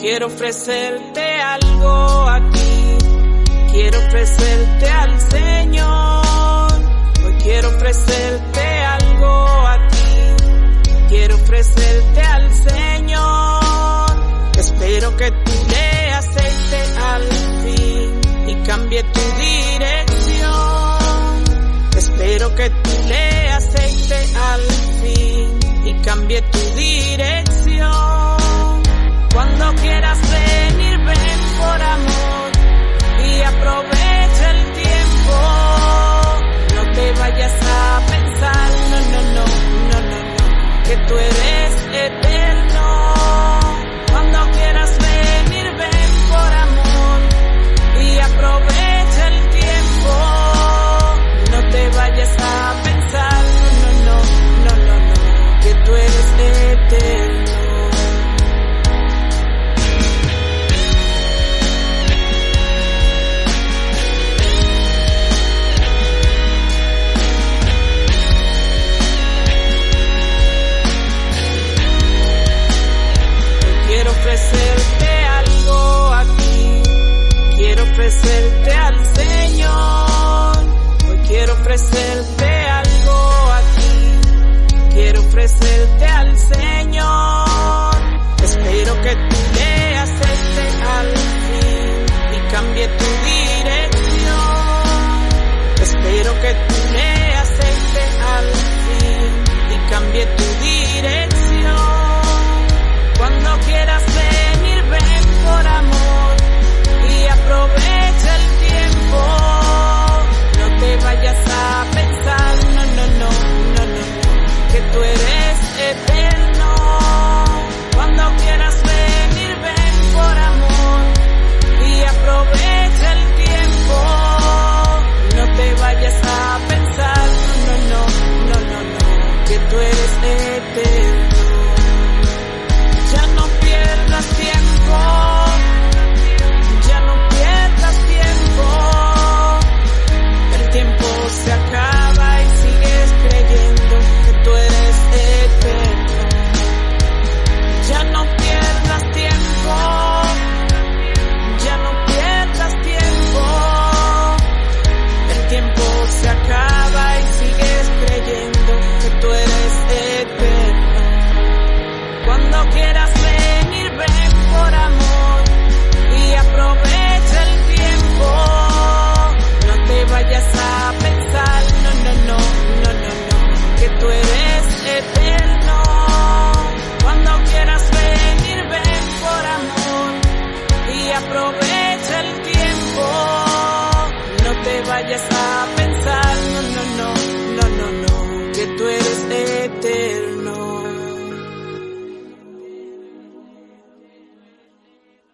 Quiero ofrecerte algo aquí, quiero ofrecerte al Señor. Hoy quiero ofrecerte algo a ti, quiero ofrecerte al Señor. Espero que tú le aceptes al fin y cambie tu dirección. Espero que tú le aceptes al fin y cambie tu dirección no quieras ofrecerte al Señor. Hoy quiero ofrecerte baby yes